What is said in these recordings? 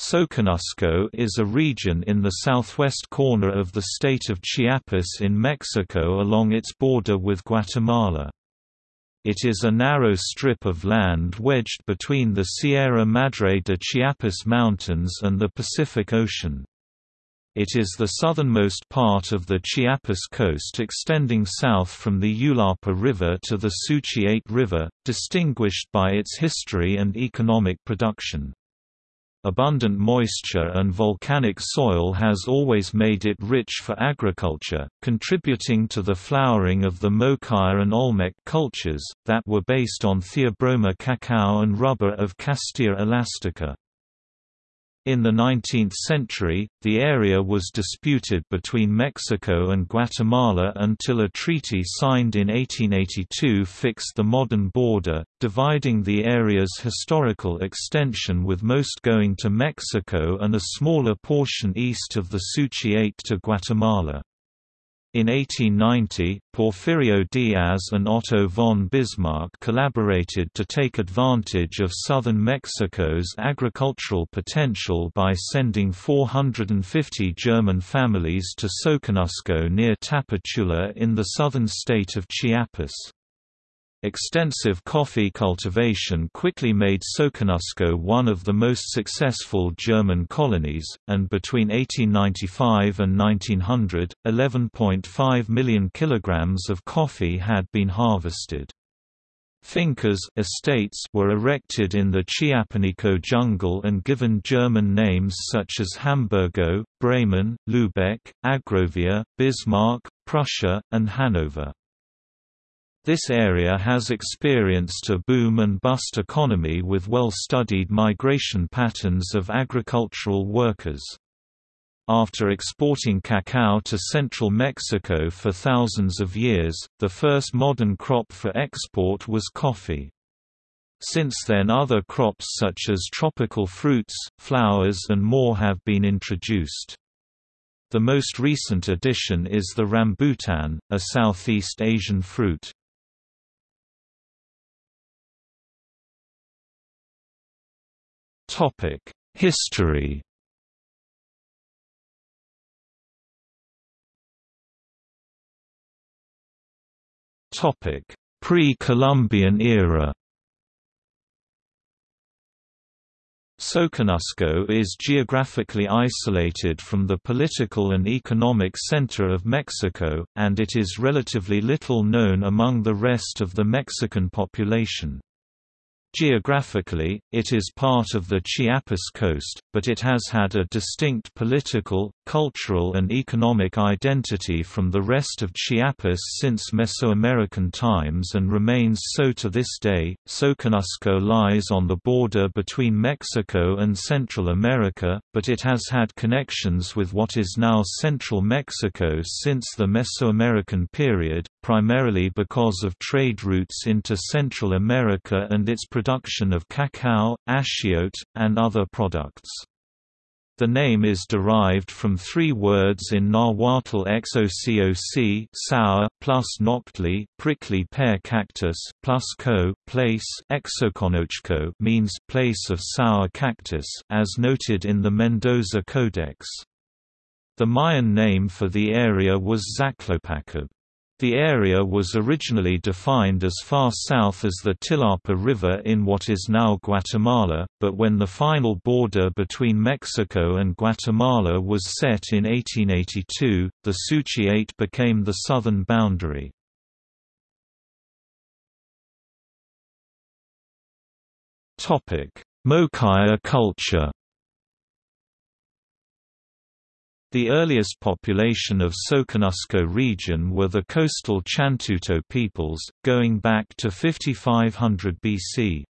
Soconusco is a region in the southwest corner of the state of Chiapas in Mexico along its border with Guatemala. It is a narrow strip of land wedged between the Sierra Madre de Chiapas Mountains and the Pacific Ocean. It is the southernmost part of the Chiapas coast extending south from the Ulapa River to the Suchiate River, distinguished by its history and economic production. Abundant moisture and volcanic soil has always made it rich for agriculture, contributing to the flowering of the Mokaya and Olmec cultures, that were based on Theobroma cacao and rubber of Castilla elastica. In the 19th century, the area was disputed between Mexico and Guatemala until a treaty signed in 1882 fixed the modern border, dividing the area's historical extension with most going to Mexico and a smaller portion east of the Suchiate to Guatemala. In 1890, Porfirio Diaz and Otto von Bismarck collaborated to take advantage of southern Mexico's agricultural potential by sending 450 German families to Soconusco near Tapachula in the southern state of Chiapas. Extensive coffee cultivation quickly made Soconusco one of the most successful German colonies, and between 1895 and 1900, 11.5 million kilograms of coffee had been harvested. Fincas estates were erected in the Chiapanico jungle and given German names such as Hamburgo, Bremen, Lübeck, Argovia, Bismarck, Prussia, and Hanover. This area has experienced a boom and bust economy with well-studied migration patterns of agricultural workers. After exporting cacao to central Mexico for thousands of years, the first modern crop for export was coffee. Since then other crops such as tropical fruits, flowers and more have been introduced. The most recent addition is the rambutan, a Southeast Asian fruit. Topic: History. Topic: Pre-Columbian era. Soconusco is geographically isolated from the political and economic center of Mexico, and it is relatively little known among the rest of the Mexican population. Geographically, it is part of the Chiapas coast, but it has had a distinct political, cultural and economic identity from the rest of Chiapas since Mesoamerican times and remains so to this day. Soconusco lies on the border between Mexico and Central America, but it has had connections with what is now central Mexico since the Mesoamerican period, primarily because of trade routes into Central America and its production of cacao, achiote, and other products. The name is derived from three words in Nahuatl xococ sour, plus nochtli prickly pear cactus, plus co place means place of sour cactus, as noted in the Mendoza Codex. The Mayan name for the area was Zaclopacab. The area was originally defined as far south as the Tilapa River in what is now Guatemala, but when the final border between Mexico and Guatemala was set in 1882, the Suchiate became the southern boundary. Mokaya culture The earliest population of Soconusco region were the coastal Chantuto peoples, going back to 5500 BC.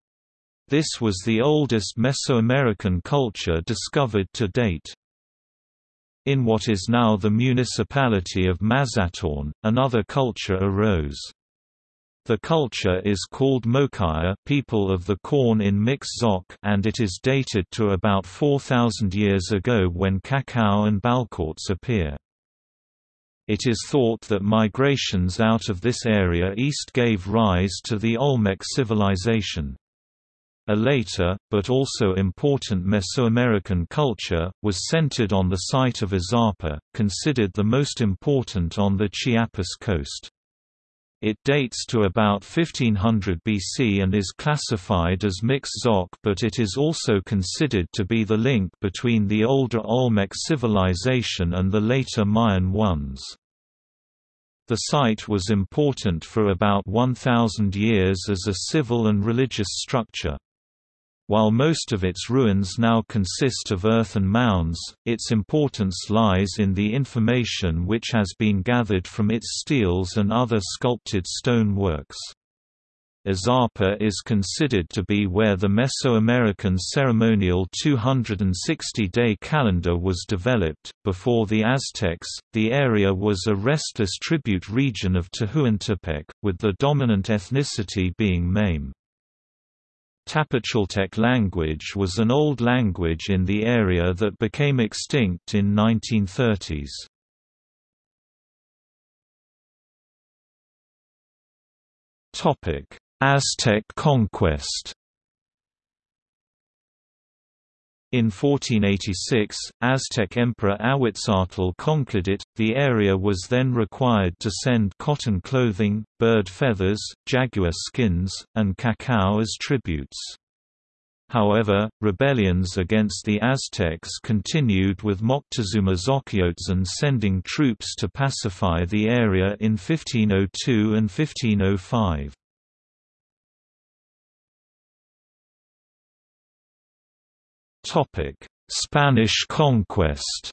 This was the oldest Mesoamerican culture discovered to date. In what is now the municipality of Mazatán, another culture arose. The culture is called Mokaya people of the corn in Mixe-Zoque and it is dated to about 4,000 years ago when cacao and ball courts appear. It is thought that migrations out of this area east gave rise to the Olmec civilization. A later, but also important Mesoamerican culture, was centered on the site of Izapa, considered the most important on the Chiapas coast. It dates to about 1500 BC and is classified as Mixe-Zoque but it is also considered to be the link between the older Olmec civilization and the later Mayan ones. The site was important for about 1,000 years as a civil and religious structure. While most of its ruins now consist of earthen mounds, its importance lies in the information which has been gathered from its steles and other sculpted stone works. Izapa is considered to be where the Mesoamerican ceremonial 260-day calendar was developed. Before the Aztecs, the area was a restless tribute region of Tehuantepec, with the dominant ethnicity being Mame. Tapachultec language was an old language in the area that became extinct in 1930s. Aztec conquest In 1486, Aztec Emperor Ahuitzotl conquered it. The area was then required to send cotton clothing, bird feathers, jaguar skins, and cacao as tributes. However, rebellions against the Aztecs continued with Moctezuma Xocoyotzin sending troops to pacify the area in 1502 and 1505. Spanish conquest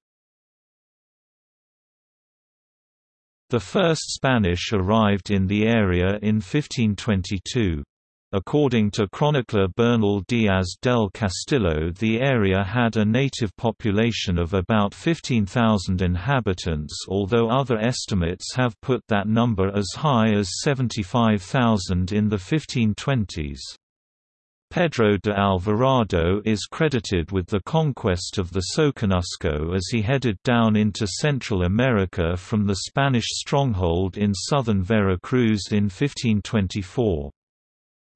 The first Spanish arrived in the area in 1522. According to chronicler Bernal Diaz del Castillo the area had a native population of about 15,000 inhabitants although other estimates have put that number as high as 75,000 in the 1520s. Pedro de Alvarado is credited with the conquest of the Soconusco as he headed down into Central America from the Spanish stronghold in southern Veracruz in 1524.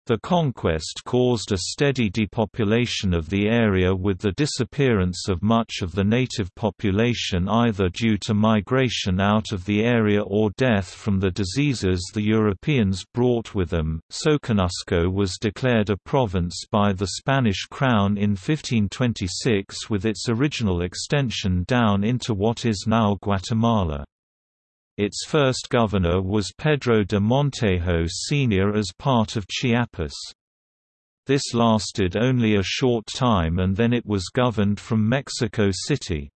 The conquest caused a steady depopulation of the area with the disappearance of much of the native population either due to migration out of the area or death from the diseases the Europeans brought with them. Soconusco was declared a province by the Spanish crown in 1526 with its original extension down into what is now Guatemala. Its first governor was Pedro de Montejo Sr. as part of Chiapas. This lasted only a short time and then it was governed from Mexico City.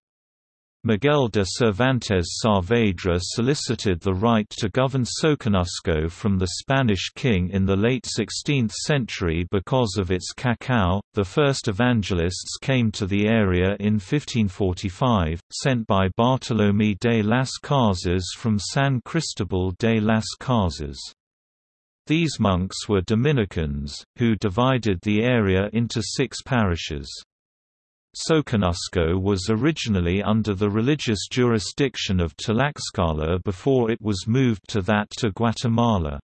Miguel de Cervantes Saavedra solicited the right to govern Soconusco from the Spanish king in the late 16th century because of its cacao. The first evangelists came to the area in 1545, sent by Bartolomé de las Casas from San Cristobal de las Casas. These monks were Dominicans, who divided the area into six parishes. Soconusco was originally under the religious jurisdiction of Tlaxcala before it was moved to that to Guatemala.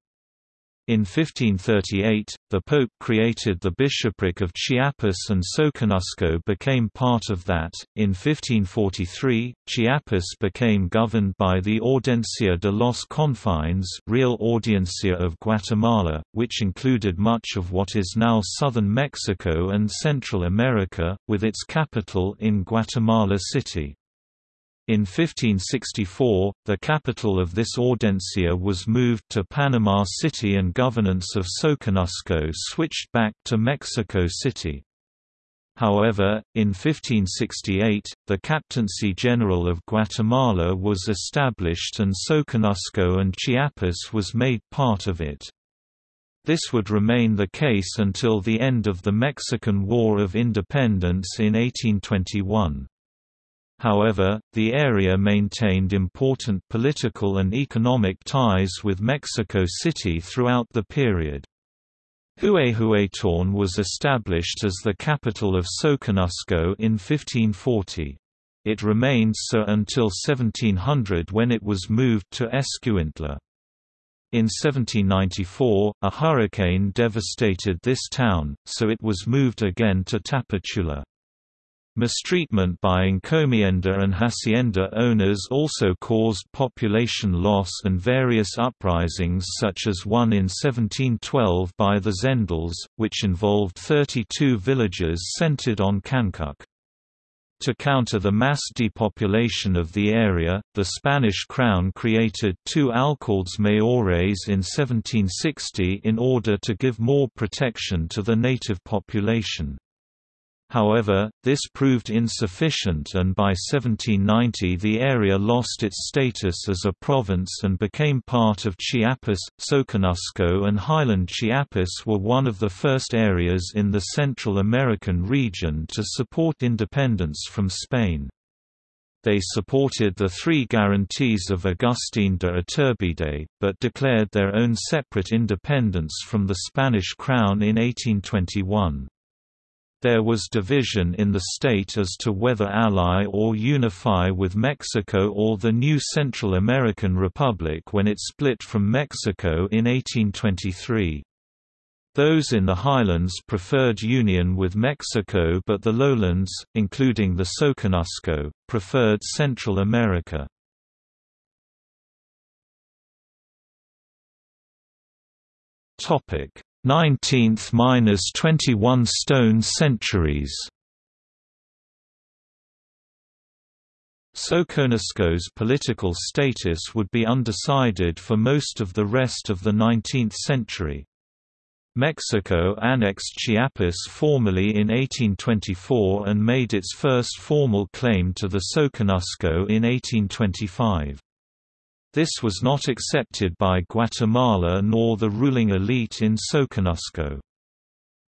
In 1538, the Pope created the bishopric of Chiapas and Soconusco became part of that. In 1543, Chiapas became governed by the Audiencia de los Confines, Real Audiencia of Guatemala, which included much of what is now southern Mexico and Central America, with its capital in Guatemala City. In 1564, the capital of this audiencia was moved to Panama City and governance of Soconusco switched back to Mexico City. However, in 1568, the Captaincy General of Guatemala was established and Soconusco and Chiapas was made part of it. This would remain the case until the end of the Mexican War of Independence in 1821. However, the area maintained important political and economic ties with Mexico City throughout the period. Huehuetán was established as the capital of Soconusco in 1540. It remained so until 1700 when it was moved to Escuintla. In 1794, a hurricane devastated this town, so it was moved again to Tapachula. Mistreatment by encomienda and hacienda owners also caused population loss and various uprisings such as one in 1712 by the Zendals, which involved 32 villages centered on Cancuc. To counter the mass depopulation of the area, the Spanish crown created two alcaldes mayores in 1760 in order to give more protection to the native population. However, this proved insufficient and by 1790 the area lost its status as a province and became part of Chiapas. Soconusco and Highland Chiapas were one of the first areas in the Central American region to support independence from Spain. They supported the three guarantees of Agustín de Iturbide, but declared their own separate independence from the Spanish crown in 1821. There was division in the state as to whether ally or unify with Mexico or the new Central American Republic when it split from Mexico in 1823. Those in the highlands preferred union with Mexico but the lowlands, including the Soconusco, preferred Central America. Topic: 19th–21 stone centuries Soconusco's political status would be undecided for most of the rest of the 19th century. Mexico annexed Chiapas formally in 1824 and made its first formal claim to the Soconusco in 1825. This was not accepted by Guatemala nor the ruling elite in Soconusco.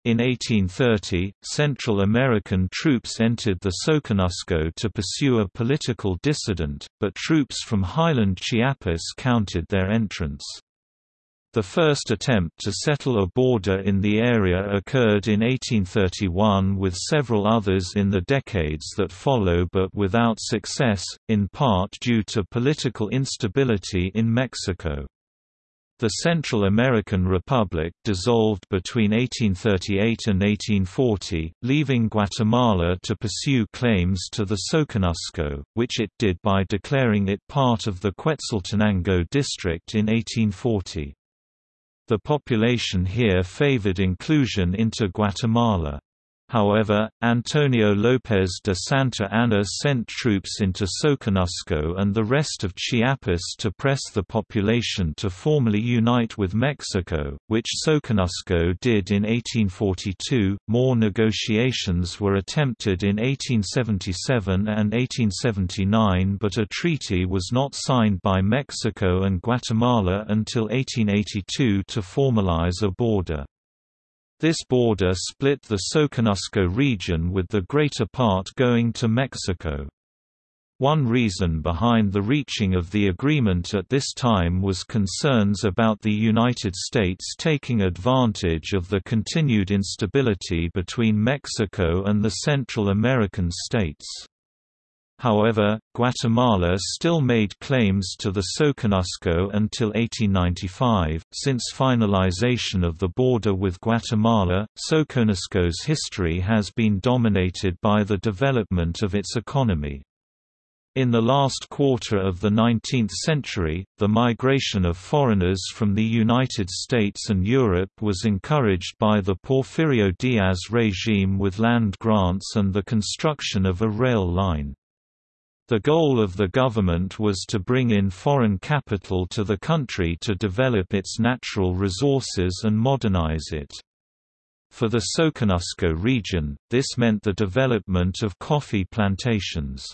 In 1830, Central American troops entered the Soconusco to pursue a political dissident, but troops from Highland Chiapas countered their entrance. The first attempt to settle a border in the area occurred in 1831 with several others in the decades that follow but without success, in part due to political instability in Mexico. The Central American Republic dissolved between 1838 and 1840, leaving Guatemala to pursue claims to the Soconusco, which it did by declaring it part of the Quetzaltenango district in 1840. The population here favored inclusion into Guatemala. However, Antonio López de Santa Anna sent troops into Soconusco and the rest of Chiapas to press the population to formally unite with Mexico, which Soconusco did in 1842. More negotiations were attempted in 1877 and 1879, but a treaty was not signed by Mexico and Guatemala until 1882 to formalize a border. This border split the Soconusco region with the greater part going to Mexico. One reason behind the reaching of the agreement at this time was concerns about the United States taking advantage of the continued instability between Mexico and the Central American states. However, Guatemala still made claims to the Soconusco until 1895. Since finalization of the border with Guatemala, Soconusco's history has been dominated by the development of its economy. In the last quarter of the 19th century, the migration of foreigners from the United States and Europe was encouraged by the Porfirio Diaz regime with land grants and the construction of a rail line. The goal of the government was to bring in foreign capital to the country to develop its natural resources and modernize it. For the Soconusco region, this meant the development of coffee plantations.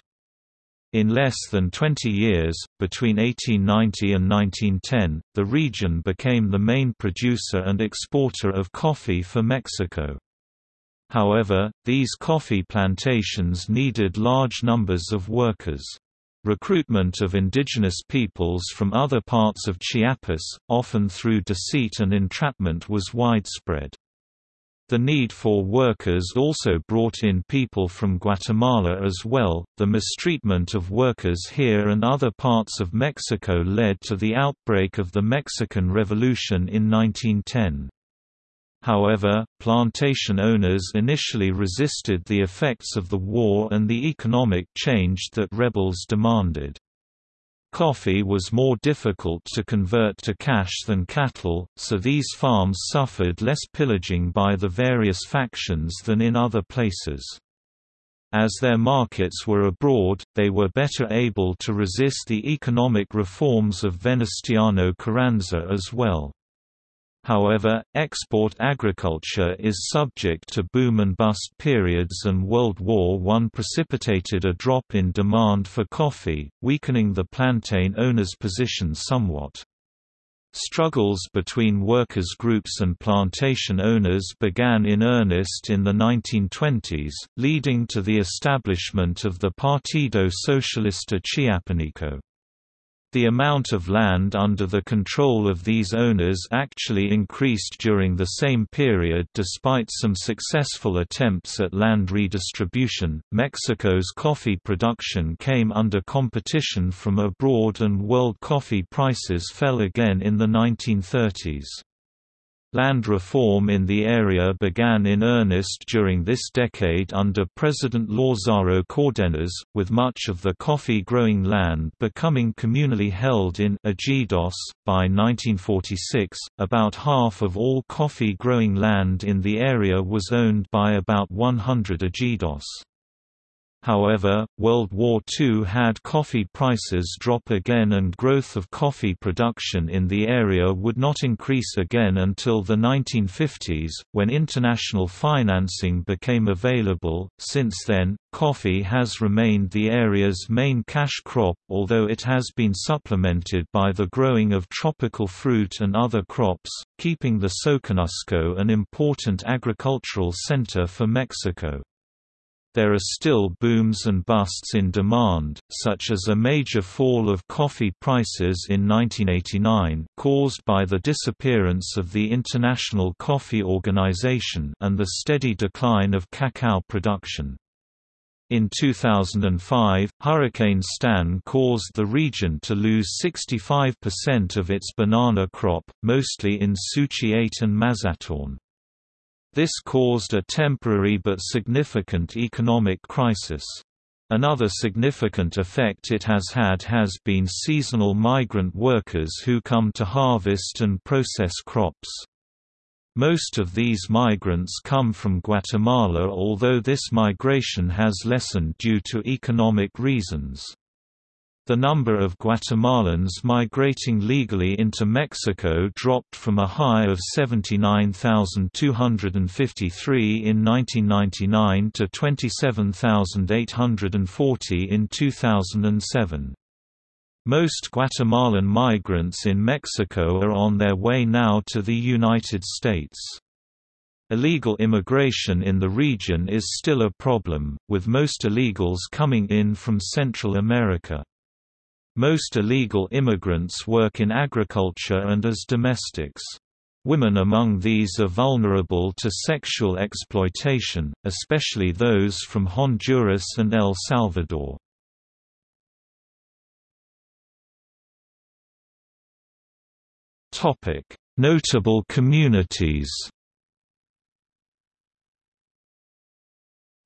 In less than 20 years, between 1890 and 1910, the region became the main producer and exporter of coffee for Mexico. However, these coffee plantations needed large numbers of workers. Recruitment of indigenous peoples from other parts of Chiapas, often through deceit and entrapment was widespread. The need for workers also brought in people from Guatemala as well. The mistreatment of workers here and other parts of Mexico led to the outbreak of the Mexican Revolution in 1910. However, plantation owners initially resisted the effects of the war and the economic change that rebels demanded. Coffee was more difficult to convert to cash than cattle, so these farms suffered less pillaging by the various factions than in other places. As their markets were abroad, they were better able to resist the economic reforms of Venustiano Carranza as well. However, export agriculture is subject to boom and bust periods and World War I precipitated a drop in demand for coffee, weakening the plantain owners' position somewhat. Struggles between workers' groups and plantation owners began in earnest in the 1920s, leading to the establishment of the Partido Socialista Chiapaneco. The amount of land under the control of these owners actually increased during the same period despite some successful attempts at land redistribution. Mexico's coffee production came under competition from abroad and world coffee prices fell again in the 1930s. Land reform in the area began in earnest during this decade under President Lázaro Cárdenas, with much of the coffee-growing land becoming communally held in ejidos. By 1946, about half of all coffee-growing land in the area was owned by about 100 ejidos. However, World War II had coffee prices drop again and growth of coffee production in the area would not increase again until the 1950s, when international financing became available. Since then, coffee has remained the area's main cash crop, although it has been supplemented by the growing of tropical fruit and other crops, keeping the Soconusco an important agricultural center for Mexico. There are still booms and busts in demand, such as a major fall of coffee prices in 1989 caused by the disappearance of the International Coffee Organization and the steady decline of cacao production. In 2005, Hurricane Stan caused the region to lose 65% of its banana crop, mostly in Suchiate and Mazatán. This caused a temporary but significant economic crisis. Another significant effect it has had has been seasonal migrant workers who come to harvest and process crops. Most of these migrants come from Guatemala although this migration has lessened due to economic reasons. The number of Guatemalans migrating legally into Mexico dropped from a high of 79,253 in 1999 to 27,840 in 2007. Most Guatemalan migrants in Mexico are on their way now to the United States. Illegal immigration in the region is still a problem, with most illegals coming in from Central America. Most illegal immigrants work in agriculture and as domestics. Women among these are vulnerable to sexual exploitation, especially those from Honduras and El Salvador. Notable communities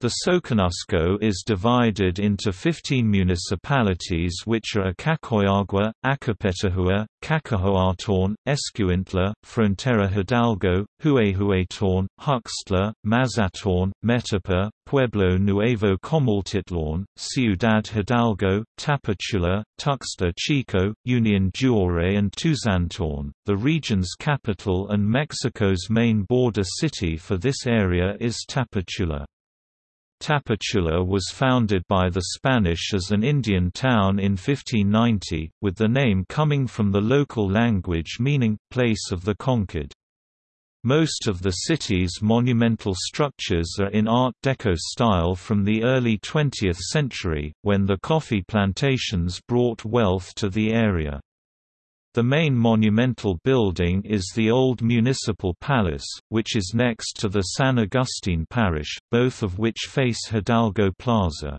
The Soconusco is divided into 15 municipalities which are Acacoyagua, Acapetahua, Cacahoatán, Escuintla, Frontera Hidalgo, Huehuetán, Huixtla, Mazatán, Metapa, Pueblo Nuevo Comaltitlán, Ciudad Hidalgo, Tapachula, Tuxtla Chico, Union Juárez and Tuzantán. The region's capital and Mexico's main border city for this area is Tapachula. Tapachula was founded by the Spanish as an Indian town in 1590, with the name coming from the local language meaning, place of the conquered. Most of the city's monumental structures are in Art Deco style from the early 20th century, when the coffee plantations brought wealth to the area. The main monumental building is the old municipal palace, which is next to the San Agustin parish, both of which face Hidalgo Plaza.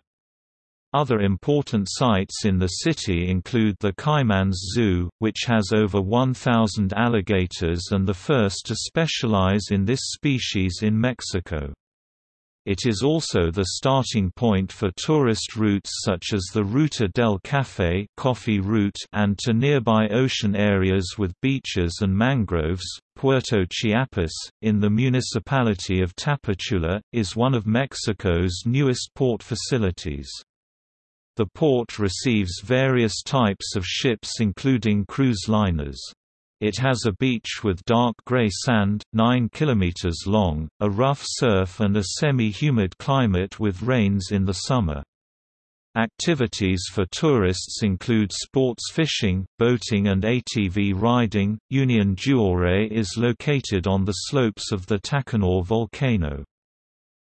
Other important sites in the city include the Caimans Zoo, which has over 1,000 alligators and the first to specialize in this species in Mexico. It is also the starting point for tourist routes such as the Ruta del Café coffee route and to nearby ocean areas with beaches and mangroves. Puerto Chiapas, in the municipality of Tapachula, is one of Mexico's newest port facilities. The port receives various types of ships including cruise liners. It has a beach with dark gray sand, 9 km long, a rough surf and a semi-humid climate with rains in the summer. Activities for tourists include sports fishing, boating and ATV riding. Union Juárez is located on the slopes of the Tacaná volcano.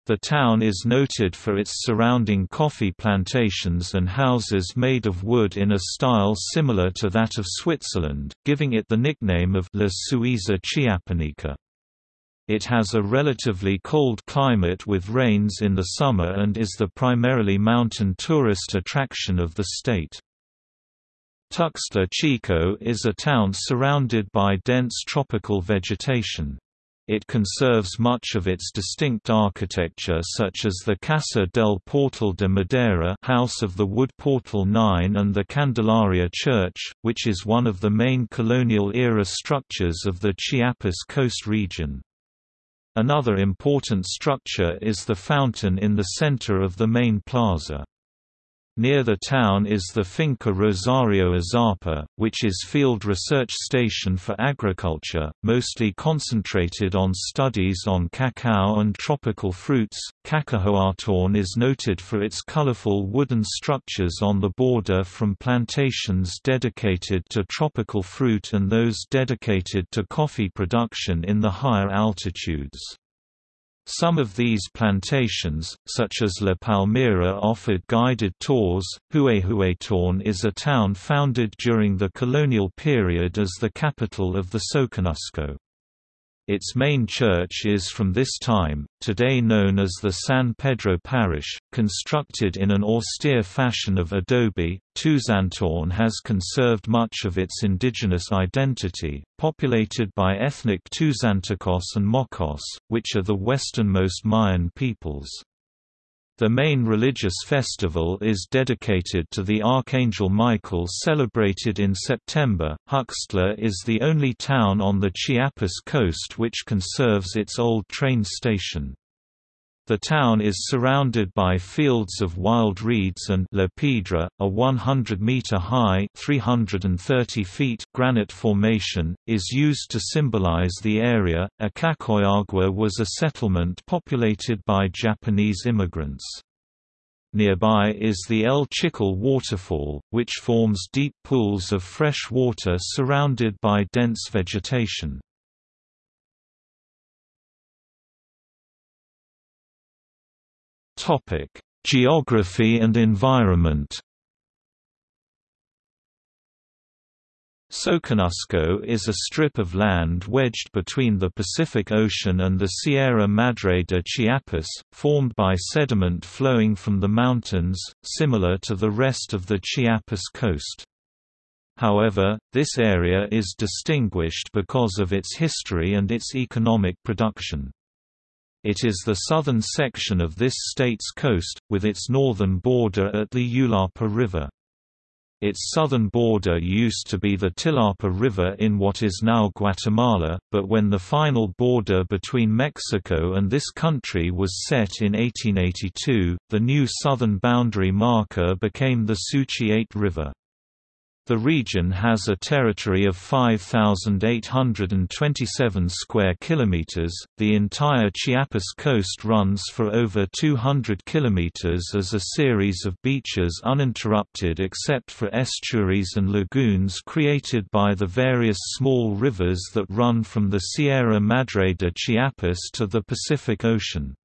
The town is noted for its surrounding coffee plantations and houses made of wood in a style similar to that of Switzerland, giving it the nickname of La Suiza Chiapaneca. It has a relatively cold climate with rains in the summer and is the primarily mountain tourist attraction of the state. Tuxtla Chico is a town surrounded by dense tropical vegetation. It conserves much of its distinct architecture such as the Casa del Portal de Madera House of the Wood Portal 9 and the Candelaria Church, which is one of the main colonial-era structures of the Chiapas coast region. Another important structure is the fountain in the center of the main plaza. Near the town is the Finca Rosario Izapa, which is field research station for agriculture, mostly concentrated on studies on cacao and tropical fruits. Cacahoatán is noted for its colorful wooden structures on the border from plantations dedicated to tropical fruit and those dedicated to coffee production in the higher altitudes. Some of these plantations, such as La Palmira offered guided tours. Huehuetán is a town founded during the colonial period as the capital of the Soconusco. Its main church is from this time, today known as the San Pedro Parish, constructed in an austere fashion of adobe. Tuzantán has conserved much of its indigenous identity, populated by ethnic Tuzantecos and Mochós, which are the westernmost Mayan peoples. The main religious festival is dedicated to the Archangel Michael celebrated in September. Huixtla is the only town on the Chiapas coast which conserves its old train station. The town is surrounded by fields of wild reeds and La a 100-meter-high (330 feet) granite formation, is used to symbolize the area. Acacoyagua was a settlement populated by Japanese immigrants. Nearby is the El Chical waterfall, which forms deep pools of fresh water surrounded by dense vegetation. Topic: Geography and environment. Soconusco is a strip of land wedged between the Pacific Ocean and the Sierra Madre de Chiapas, formed by sediment flowing from the mountains, similar to the rest of the Chiapas coast. However, this area is distinguished because of its history and its economic production. It is the southern section of this state's coast, with its northern border at the Ulapa River. Its southern border used to be the Tilapa River in what is now Guatemala, but when the final border between Mexico and this country was set in 1882, the new southern boundary marker became the Suchiate River. The region has a territory of 5827 square kilometers. The entire Chiapas coast runs for over 200 kilometers as a series of beaches uninterrupted except for estuaries and lagoons created by the various small rivers that run from the Sierra Madre de Chiapas to the Pacific Ocean.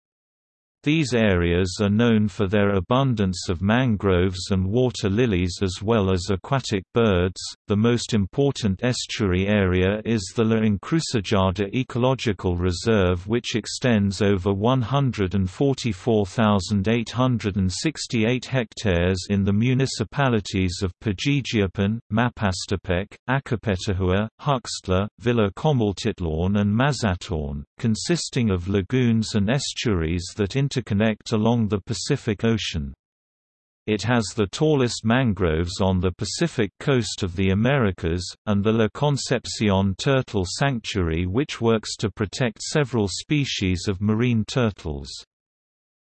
These areas are known for their abundance of mangroves and water lilies as well as aquatic birds. The most important estuary area is the La Encrucijada Ecological Reserve, which extends over 144,868 hectares in the municipalities of Pijijiapan, Mapastepec, Acapetahua, Huixtla, Villa Comaltitlán, and Mazatán, consisting of lagoons and estuaries that interconnect along the Pacific Ocean. It has the tallest mangroves on the Pacific coast of the Americas, and the La Concepcion Turtle Sanctuary which works to protect several species of marine turtles.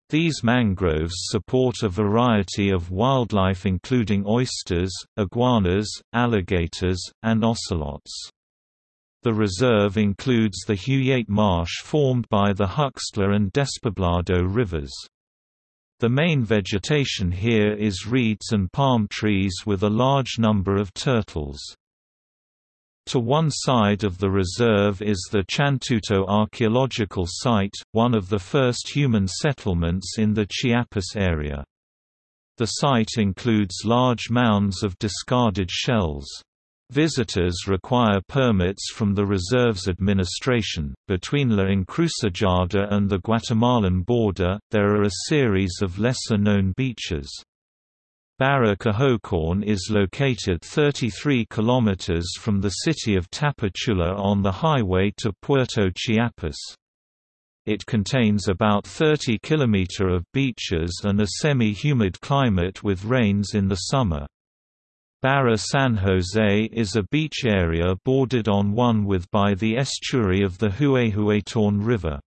These mangroves support a variety of wildlife including oysters, iguanas, alligators, and ocelots. The reserve includes the Huyate Marsh formed by the Huixtla and Despoblado rivers. The main vegetation here is reeds and palm trees with a large number of turtles. To one side of the reserve is the Chantuto archaeological site, one of the first human settlements in the Chiapas area. The site includes large mounds of discarded shells. Visitors require permits from the reserve's administration. Between La Encrucijada and the Guatemalan border, there are a series of lesser known beaches. Barra Cahoacán is located 33 kilometers from the city of Tapachula on the highway to Puerto Chiapas. It contains about 30 km of beaches and a semi-humid climate with rains in the summer. Barra San Jose is a beach area bordered on one with by the estuary of the Huehuetán River.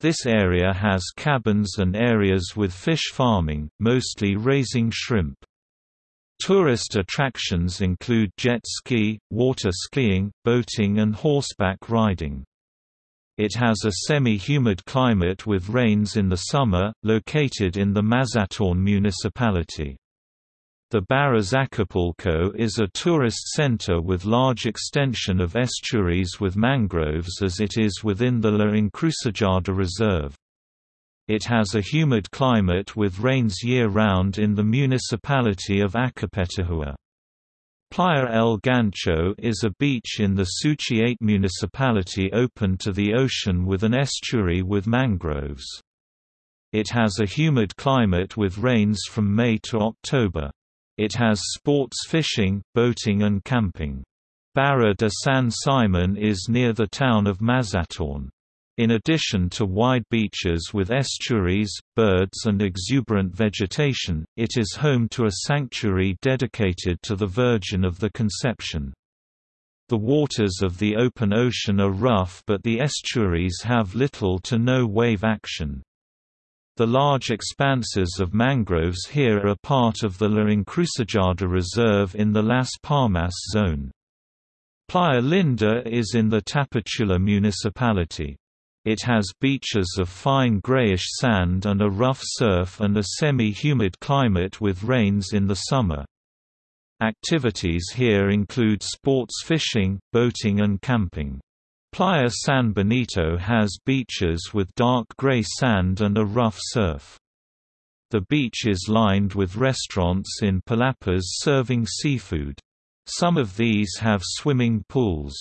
This area has cabins and areas with fish farming, mostly raising shrimp. Tourist attractions include jet ski, water skiing, boating and horseback riding. It has a semi-humid climate with rains in the summer, located in the Mazatán municipality. The Barras Acapulco is a tourist center with large extension of estuaries with mangroves as it is within the La Encrucijada Reserve. It has a humid climate with rains year-round in the municipality of Acapetahua. Playa El Gancho is a beach in the Suchiate municipality open to the ocean with an estuary with mangroves. It has a humid climate with rains from May to October. It has sports fishing, boating and camping. Barra de San Simon is near the town of Mazatán. In addition to wide beaches with estuaries, birds and exuberant vegetation, it is home to a sanctuary dedicated to the Virgin of the Conception. The waters of the open ocean are rough but the estuaries have little to no wave action. The large expanses of mangroves here are part of the La Encrucijada Reserve in the Las Palmas zone. Playa Linda is in the Tapachula municipality. It has beaches of fine grayish sand and a rough surf and a semi-humid climate with rains in the summer. Activities here include sports fishing, boating and camping. Playa San Benito has beaches with dark gray sand and a rough surf. The beach is lined with restaurants in palapas serving seafood. Some of these have swimming pools.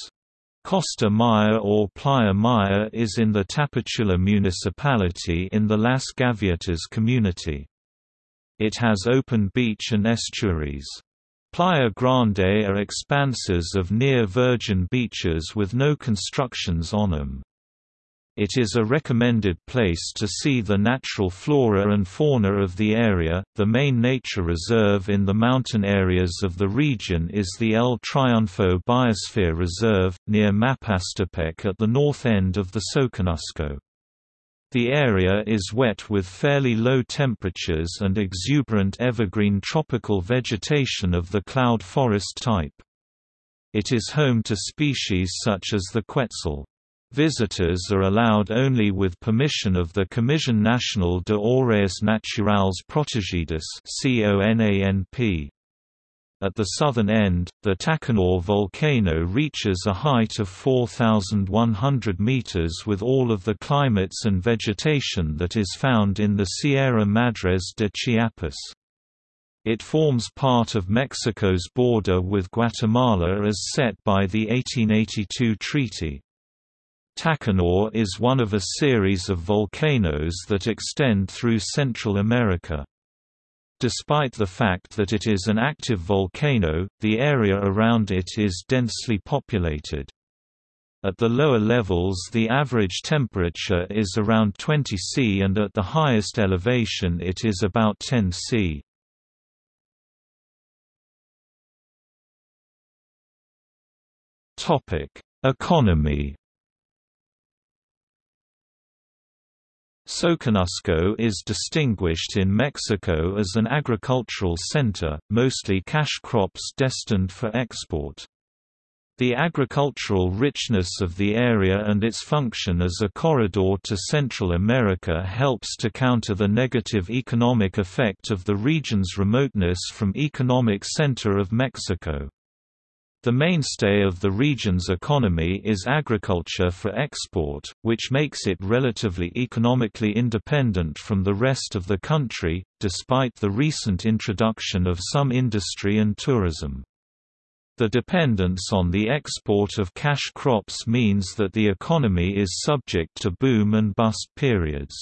Costa Maya or Playa Maya is in the Tapachula municipality in the Las Gaviotas community. It has open beach and estuaries. Playa Grande are expanses of near-virgin beaches with no constructions on them. It is a recommended place to see the natural flora and fauna of the area. The main nature reserve in the mountain areas of the region is the El Triunfo Biosphere Reserve, near Mapastepec at the north end of the Soconusco. The area is wet with fairly low temperatures and exuberant evergreen tropical vegetation of the cloud forest type. It is home to species such as the quetzal. Visitors are allowed only with permission of the Comisión Nacional de Áreas Naturales Protegidas At the southern end, the Tacaná volcano reaches a height of 4,100 meters with all of the climates and vegetation that is found in the Sierra Madres de Chiapas. It forms part of Mexico's border with Guatemala as set by the 1882 treaty. Tacaná is one of a series of volcanoes that extend through Central America. Despite the fact that it is an active volcano, the area around it is densely populated. At the lower levels the average temperature is around 20 C and at the highest elevation it is about 10 C. Economy. Soconusco is distinguished in Mexico as an agricultural center, mostly cash crops destined for export. The agricultural richness of the area and its function as a corridor to Central America helps to counter the negative economic effect of the region's remoteness from economic center of Mexico. The mainstay of the region's economy is agriculture for export, which makes it relatively economically independent from the rest of the country, despite the recent introduction of some industry and tourism. The dependence on the export of cash crops means that the economy is subject to boom and bust periods.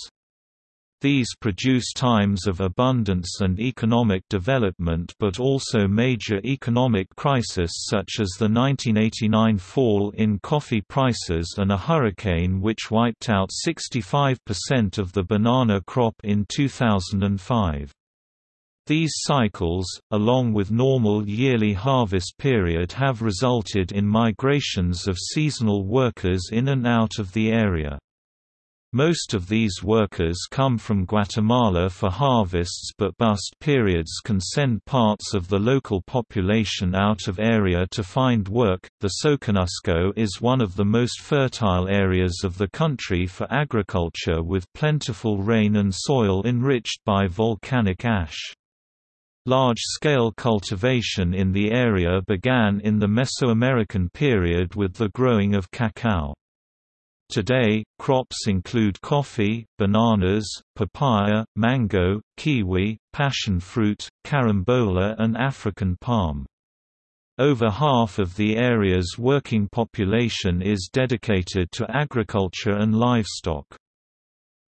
These produce times of abundance and economic development but also major economic crisis such as the 1989 fall in coffee prices and a hurricane which wiped out 65% of the banana crop in 2005. These cycles, along with normal yearly harvest period have resulted in migrations of seasonal workers in and out of the area. Most of these workers come from Guatemala for harvests but bust periods can send parts of the local population out of area to find work. The Soconusco is one of the most fertile areas of the country for agriculture with plentiful rain and soil enriched by volcanic ash. Large-scale cultivation in the area began in the Mesoamerican period with the growing of cacao. Today, crops include coffee, bananas, papaya, mango, kiwi, passion fruit, carambola and African palm. Over half of the area's working population is dedicated to agriculture and livestock.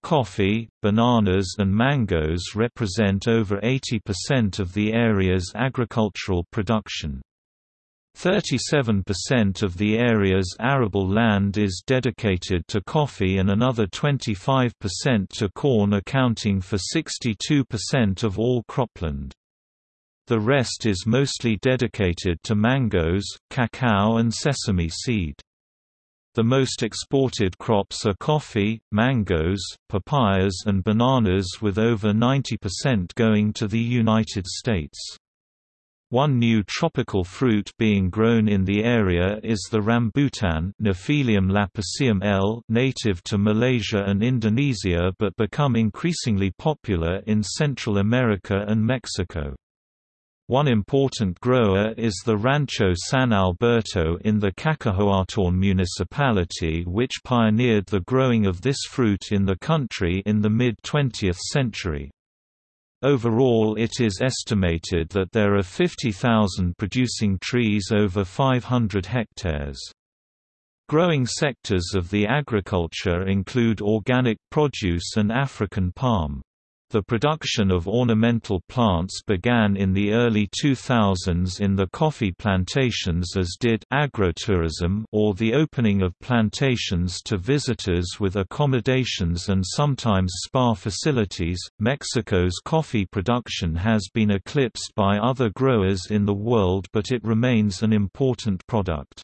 Coffee, bananas and mangoes represent over 80% of the area's agricultural production. 37% of the area's arable land is dedicated to coffee and another 25% to corn accounting for 62% of all cropland. The rest is mostly dedicated to mangoes, cacao and sesame seed. The most exported crops are coffee, mangoes, papayas and bananas with over 90% going to the United States. One new tropical fruit being grown in the area is the rambutan Nephelium lappaceum L native to Malaysia and Indonesia but become increasingly popular in Central America and Mexico. One important grower is the Rancho San Alberto in the Cacahoatán municipality which pioneered the growing of this fruit in the country in the mid-20th century. Overall it is estimated that there are 50,000 producing trees over 500 hectares. Growing sectors of the agriculture include organic produce and African palm. The production of ornamental plants began in the early 2000s in the coffee plantations as did agrotourism or the opening of plantations to visitors with accommodations and sometimes spa facilities. Mexico's coffee production has been eclipsed by other growers in the world but it remains an important product.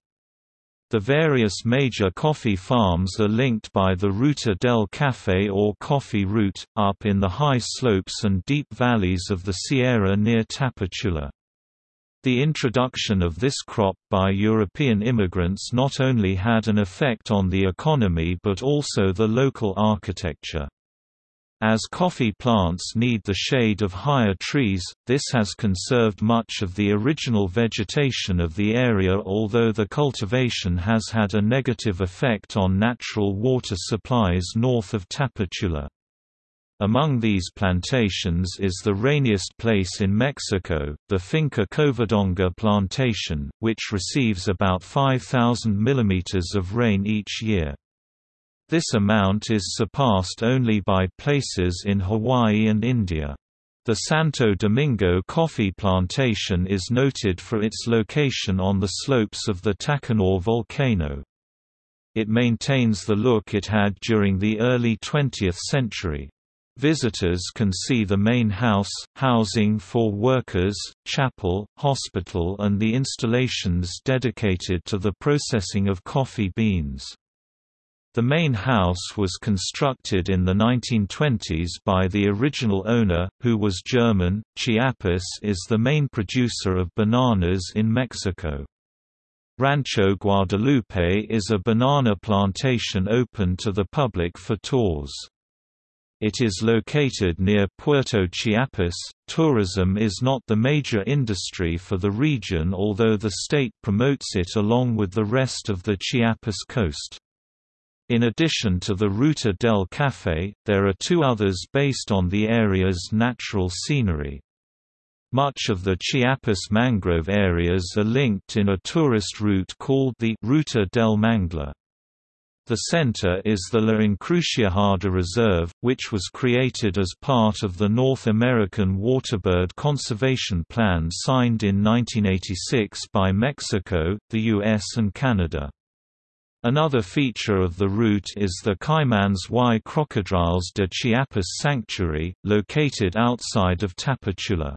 The various major coffee farms are linked by the Ruta del Café or Coffee Route, up in the high slopes and deep valleys of the Sierra near Tapachula. The introduction of this crop by European immigrants not only had an effect on the economy but also the local architecture. As coffee plants need the shade of higher trees, this has conserved much of the original vegetation of the area although the cultivation has had a negative effect on natural water supplies north of Tapachula. Among these plantations is the rainiest place in Mexico, the Finca Covadonga plantation, which receives about 5,000 mm of rain each year. This amount is surpassed only by places in Hawaii and India. The Santo Domingo coffee plantation is noted for its location on the slopes of the Tacaná volcano. It maintains the look it had during the early 20th century. Visitors can see the main house, housing for workers, chapel, hospital and the installations dedicated to the processing of coffee beans. The main house was constructed in the 1920s by the original owner, who was German. Chiapas is the main producer of bananas in Mexico. Rancho Guadalupe is a banana plantation open to the public for tours. It is located near Puerto Chiapas. Tourism is not the major industry for the region, although the state promotes it along with the rest of the Chiapas coast. In addition to the Ruta del Café, there are two others based on the area's natural scenery. Much of the Chiapas mangrove areas are linked in a tourist route called the Ruta del Manglar. The center is the La Encrucijada Reserve, which was created as part of the North American Waterbird Conservation Plan signed in 1986 by Mexico, the US and Canada. Another feature of the route is the Caimans y Crocodiles de Chiapas Sanctuary, located outside of Tapachula.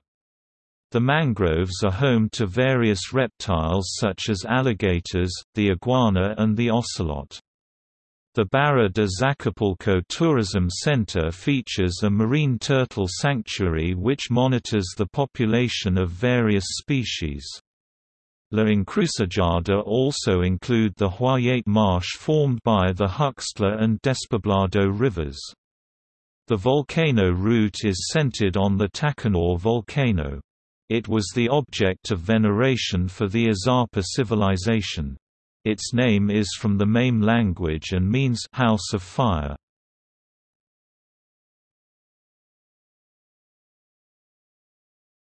The mangroves are home to various reptiles such as alligators, the iguana and the ocelot. The Barra de Zacapulco Tourism Center features a marine turtle sanctuary which monitors the population of various species. La Encrucijada also include the Huayate Marsh formed by the Huixtla and Despoblado rivers. The volcano route is centered on the Tacaná volcano. It was the object of veneration for the Izapa civilization. Its name is from the Mame language and means house of fire.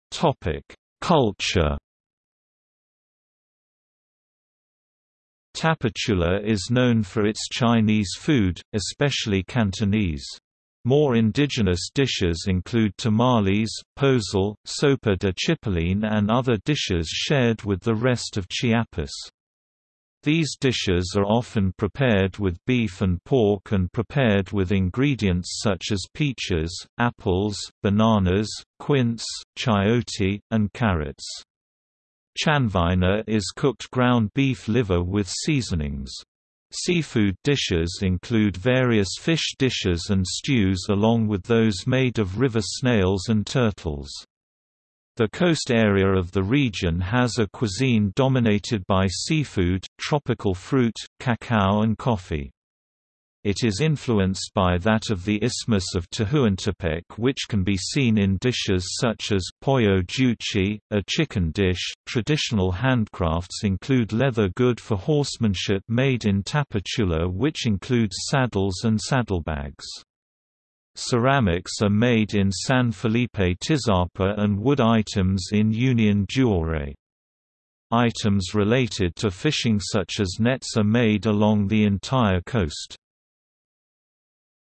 Topic: Culture Tapachula is known for its Chinese food, especially Cantonese. More indigenous dishes include tamales, pozole, sopa de chipilín and other dishes shared with the rest of Chiapas. These dishes are often prepared with beef and pork and prepared with ingredients such as peaches, apples, bananas, quince, chayote, and carrots. Chanfaina is cooked ground beef liver with seasonings. Seafood dishes include various fish dishes and stews along with those made of river snails and turtles. The coast area of the region has a cuisine dominated by seafood, tropical fruit, cacao and coffee. It is influenced by that of the Isthmus of Tehuantepec which can be seen in dishes such as pollo juchi, a chicken dish. Traditional handcrafts include leather good for horsemanship made in Tapachula which includes saddles and saddlebags. Ceramics are made in San Felipe Tizapa and wood items in Union Juárez. Items related to fishing such as nets are made along the entire coast.